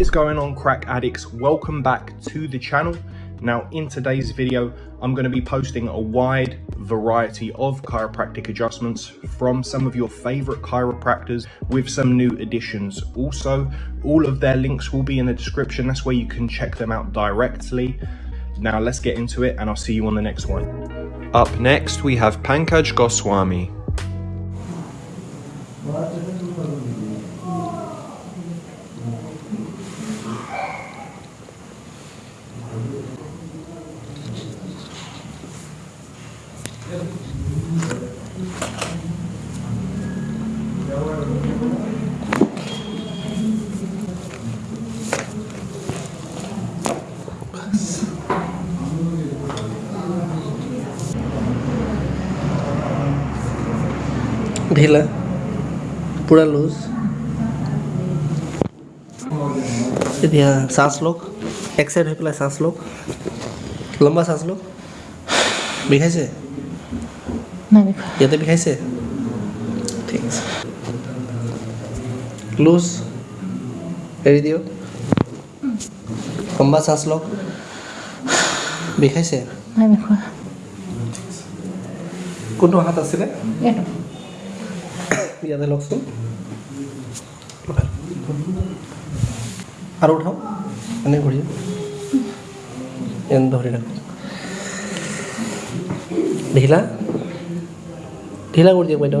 What is going on crack addicts? Welcome back to the channel. Now in today's video, I'm going to be posting a wide variety of chiropractic adjustments from some of your favorite chiropractors with some new additions. Also, all of their links will be in the description. That's where you can check them out directly. Now let's get into it and I'll see you on the next one. Up next, we have Pankaj Goswami. ढीला पूरा loose. ध्यान सांस लोग एक side हो पे सांस लोग। लंबा सांस लोग। बिखाई से? ये तो बिखाई से? लूज। एड़ी दियो लंबा सांस लोग। বিষাইছে? নাই বিষোৱা। কোনটো হাত আছিলে? এইটো। ইয়াতে লওকচোন। আৰু উঠাওক এনে ঘূৰি। এনে ধৰি ৰাখক ঢিলা? ঢিলা কৰি দিয়ক বাইদেউ।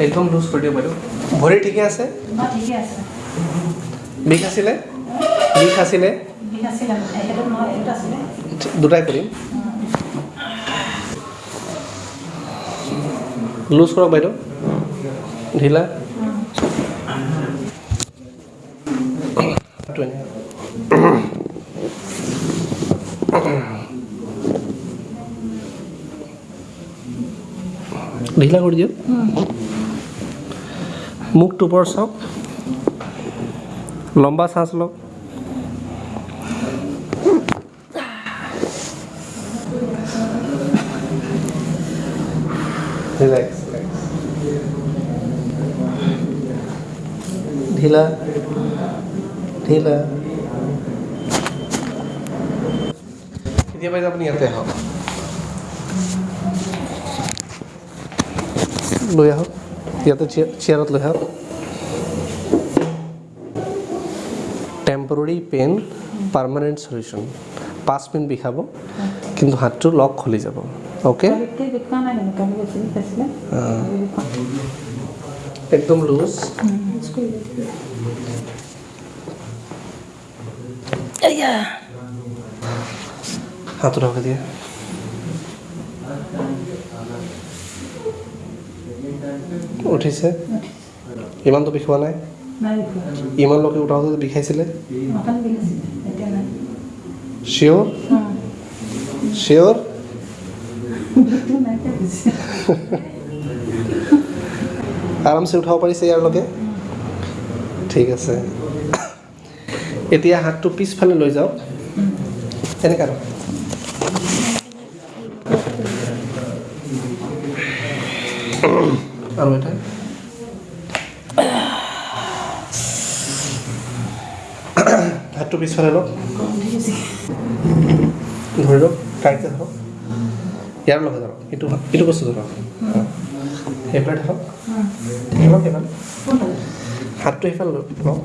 একদম লুজ কৰি দিয়ক বাইদেউ ভৰি ঠিকে আছে অঁ ঠিকে আছে বিষ আছিলে বিষ আছিলে বিষ আছিলে সেইটো নহয় এইটো আছিলে দুটাই কৰিম লুজ কৰক বাইদেউ ঢিলা টো এনে। ঢিলা কৰি দিয়ক মুখটো ওপৰত চাওক লম্বা শ্বাস লওক। ঢিলা ঢিলা। এতিয়া বাইদেউ আপুনি ইয়াতে আহক। লৈ আহক। ইয়াতে চেয়াৰ চেয়াৰত লৈ আহক টেম্পৰৰী পেইন পাৰ্মানেণ্ট চলিউশ্যন পাঁচ মিনিট বিষাব কিন্তু হাতটো লক খুলি যাব অ'কে কালিতকৈ বিষোৱা নাই কিন্তু কালি বেছি বিষ আছিলে কালি বিষোৱা একদম লুজ হাতটো ঢাকা দিয়ে উঠিছে? ইমানটো বিষোৱা নাই? ইমানলৈকে উঠাওঁতে বিষাইছিলে? চিয়'ৰ চিয়'ৰ আৰামছে উঠাব পাৰিছে ইয়াৰলৈকে ঠিক আছে। এতিয়া হাতটো পিছফালে লৈ যাওক। এনেকৈ আৰু আৰু এটা। হাতটো পিছফালে লওক। ধৰি লওক টাইটকৈ ধৰক। ইয়াৰ লগত ধৰক এইটো এইটো বস্তু ধৰক। সেইফালে ধৰক। ধৰক সেইফালে হাতটো সেইফালে লওক। লওক.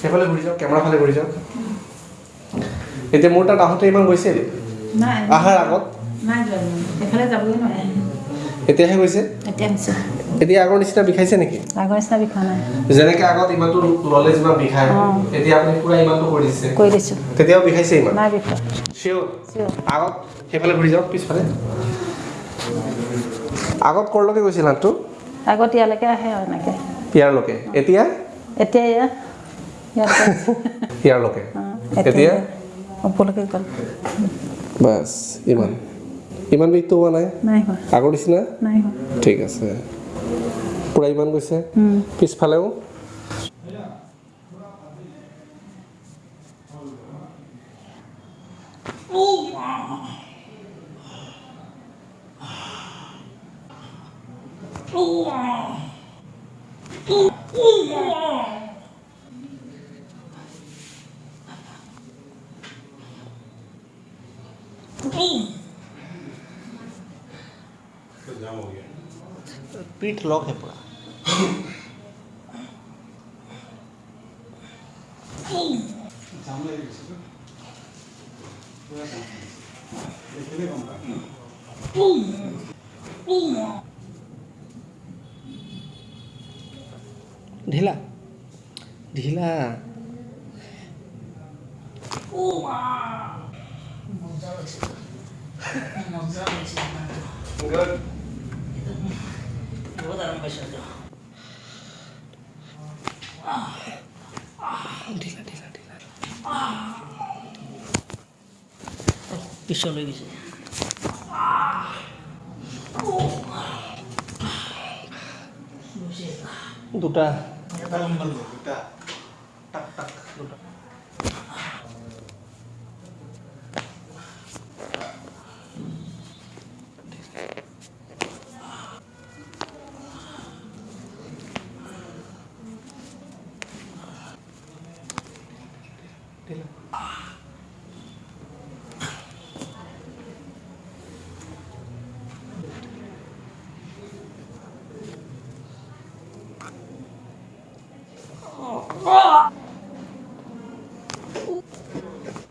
সেইফালে ঘূৰি যাওক কেমেৰা ফালে ঘূৰি যাওক। এতিয়া মোৰ তাত আহোঁতে ইমান গৈছিল অহাৰ আগত। নাই যোৱা ইমান। এইফালে যাবই নোৱাৰে। এতিয়াহে গৈছে? এতিয়া হৈছে এতিয়া আগৰ নিচিনা বিষাইছে নেকি? আগৰ নিচিনা বিষোৱা নাই। যেনেকে আগত ইমানটো ল'লে যিমান বিষায় অঁ। এতিয়া আপুনি পুৰা ইমানটো কৰি দিছে। কৰি দিছোঁ। তেতিয়াও বিষাইছে ইমান? নাই বিষোৱা চিয়'ৰ চিয়'ৰ আগত সেইফালে ঘূৰি যাওক পিছফালে। আগত ক'ৰলৈকে গৈছিল হাতটো আগত ইয়ালৈকে আহে আৰু এনেকৈ। ইয়াৰলৈকে। এতিয়া? এতিয়া ইয়াতে ইয়াৰলৈকে। এতিয়া ওপৰলৈকে গ'ল। বাছ ইমান। ইমান বেগ তো হোৱা নাই? আগৰ নিচিনা? ঠিক আছে। পুরা ইমান গৈছে? পিছফালেও? Oh! पीठ लॉक है पूरा ढीला ढीला Good. 못하는 것이었죠. 아, 아, 딜라, 딜라, 딜라. 아, 미션 여기지. 아, 오, 무시했다. 누다. 야다른 걸로 누다.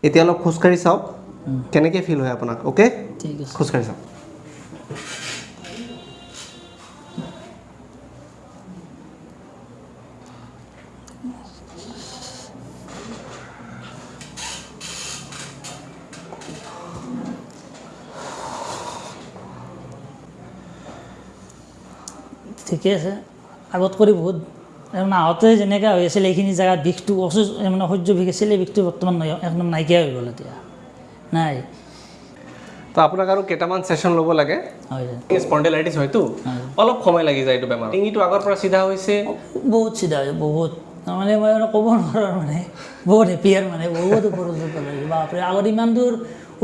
এতিয়া অলপ খোজকাঢ়ি চাওক কেনেকৈ ফিল হয় আপোনাক অ'কে ঠিক আছে খোজকাঢ়ি চাওক ঠিকে আছে আগত কৰি বহুত তাৰমানে আহোঁতে যেনেকৈ হৈ আছিল এইখিনি জেগাত বিষটো অসুস্থ মানে সহ্য বিষ আছিল এই বিষটো বৰ্তমান একদম নাইকিয়া হৈ গ'ল এতিয়া। নাই। তো আপোনাক আৰু কেইটামান ছেশ্যন ল'ব লাগে। স্পণ্ডেলাইটিছ হয়তো। অলপ সময় লাগি যায় এইটো বেমাৰ ডিঙিটো আগৰ পৰা চিধা হৈছে? বহুত চিধা হৈছে বহুত। তাৰমানে মই মানে ক'ব নোৱাৰোঁ মানে। বহুত হেপী আৰু মানে বহুত পেলাই বাপৰে আগত ইমান দূৰ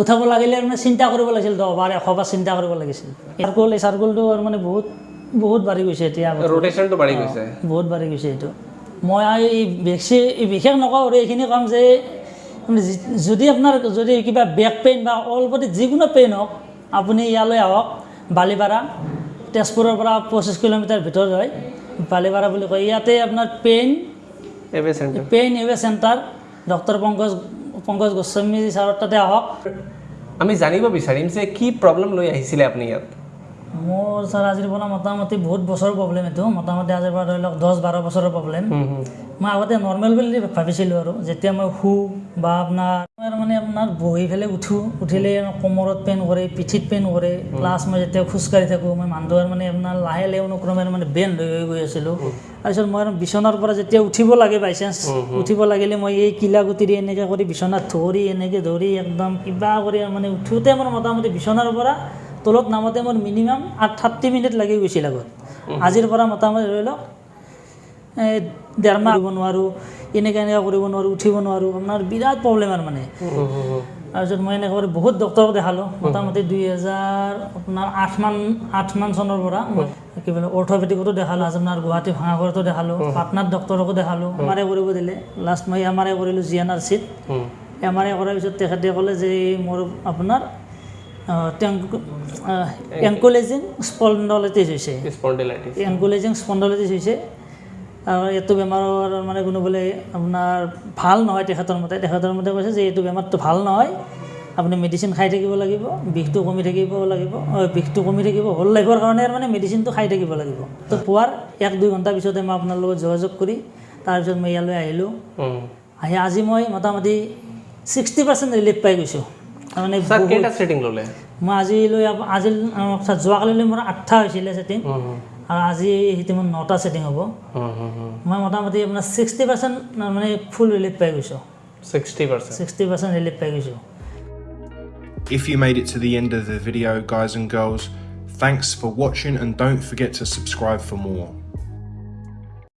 উঠাব লাগিলে মানে চিন্তা কৰিব লাগিছিল দহবাৰ এশবাৰ চিন্তা কৰিব লাগিছিল। চাৰ্কল এই চাৰ্কলটো আৰু মানে বহুত বহুত বাঢ়ি গৈছে এতিয়া ৰ'টেশ্যনটো বাঢ়ি গৈছে। বহুত বাঢ়ি গৈছে এইটো। মই এই বেছি বিশেষ নকওঁ আৰু এইখিনি কাম যে যদি আপোনাৰ যদি কিবা বেক পেইন বা অল বডি যিকোনো পেইন হওক আপুনি ইয়ালৈ আহক বালিপাৰা তেজপুৰৰ পৰা পঁচিছ কিলোমিটাৰ ভিতৰত হয় বালিপাৰা বুলি কয়। ইয়াতে আপোনাৰ pain pain away centre doctor Pankaj Pankaj Goswami ছাৰৰ তাতে আহক। আমি জানিব বিচাৰিম যে কি প্ৰব্লেম লৈ আহিছিলে আপুনি ইয়াত? মোৰ ছাৰ আজিৰ পৰা মোটামুটি বহুত বছৰৰ প্ৰব্লেম এইটো। মোটামুটি আজিৰ পৰা ধৰি লওক দহ বাৰ বছৰৰ প্ৰব্লেম মই আগতে নৰ্মেল বুলি ভাবিছিলোঁ আৰু। যেতিয়া মই শু বা আপোনাৰ মই মানে আপোনাৰ বহি পেলাই উঠোঁ উঠিলে কোমৰত পেইন কৰে পিঠিত পেইন কৰে। প্লাছ মই যেতিয়া খোজকাঢ়ি থাকোঁ মই মানুহটো আৰু মানে আপোনাৰ লাহে লাহে অনুক্ৰমে মানে বেণ্ড হৈ হৈ গৈ আছিলোঁ। তাৰপিছত মই বিচনাৰ পৰা যেতিয়া উঠিব লাগে বাই চান্স উঠিব লাগিলে মই এই কিলা গুটিৰে এনেকৈ কৰি বিচনাত ধৰি এনেকৈ ধৰি একদম কিবা কৰি মানে উঠোঁতে মোৰ মোটামুটি বিচনাৰ পৰা তলত নামোতে মোৰ মিনিমাম আঠ থাৰ্টি মিনিট লাগি গৈছিল আগত। আজিৰ পৰা মোটামুটি ধৰি লওক এই ডেৰ মাহ কৰিব নোৱাৰোঁ এনেকৈ এনেকৈ কৰিব নোৱাৰোঁ উঠিব নোৱাৰোঁ আপোনাৰ বিৰাট প্ৰব্লেম আৰু মানে। তাৰপিছত মই এনেকৈ বহুত ডক্টৰক দেখালোঁ মোটামুটি দুই হাজাৰ আপোনাৰ আঠমান আঠমান চনৰ পৰা কি বোলে অৰ্থপেডিকতো দেখালোঁ আপোনাৰ গুৱাহাটী ভাঙাঘৰতো দেখালোঁ পাটনাত ডক্টৰকো দেখালোঁ এম আৰ আই কৰিব দিলে। লাষ্ট মই এম আৰ আই কৰিলোঁ জি এন আৰ চিত। এম আৰ আই কৰাৰ পিছত তেখেতে ক'লে যে মোৰ আপোনাৰ এংকোলেজিং স্পণ্ডলাইটিছ হৈছে এংকোলেজিং স্পণ্ডলাইটিছ হৈছে আৰু এইটো বেমাৰৰ মানে কোনো বোলে আপোনাৰ ভাল নহয় তেখেতৰ মতে। তেখেতৰ মতে কৈছে যে এইটো বেমাৰটো ভাল নহয়। আপুনি মেডিচিন খাই থাকিব লাগিব বিষটো কমি থাকিব লাগিব। বিষটো কমি থাকিব হ'ল লাইফৰ কাৰণে মানে মেডিচিনটো খাই থাকিব লাগিব। তো পোৱাৰ এক দুই ঘণ্টাৰ পিছতে মই আপোনাৰ লগত যোগাযোগ কৰি তাৰপিছত মই ইয়ালৈ আহিলোঁ। আহি আজি মই মোটামুটি ছিক্সটি পাৰ্চেণ্ট ৰিলিফ পাই গৈছোঁ। তাৰমানে ছাৰ বহুত- কেইটা ছেটিং ল'লে মই আজিলৈ আপ- আজি আহ, চা- যোৱাকালিলৈ মোৰ আঠটা হৈছিলে ছেটিং আৰু আজি সেইটো মোৰ নটা ছেটিং হ'ব মই মোটামুটি আপোনাৰ ছিক্সটি পাৰ্চেণ্ট মানে ফুল ৰিলিফ পাই গৈছোঁ sixty percent sixty percent relief পাই গৈছোঁ If you made it to the end of the video, guys and girls, thanks for watching and don't forget to subscribe for more.